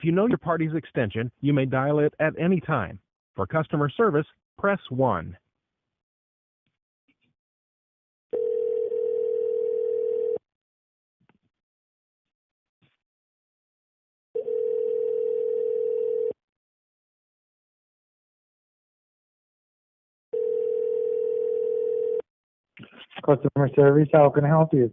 If you know your party's extension, you may dial it at any time. For customer service, press 1. Customer service, how can I help you?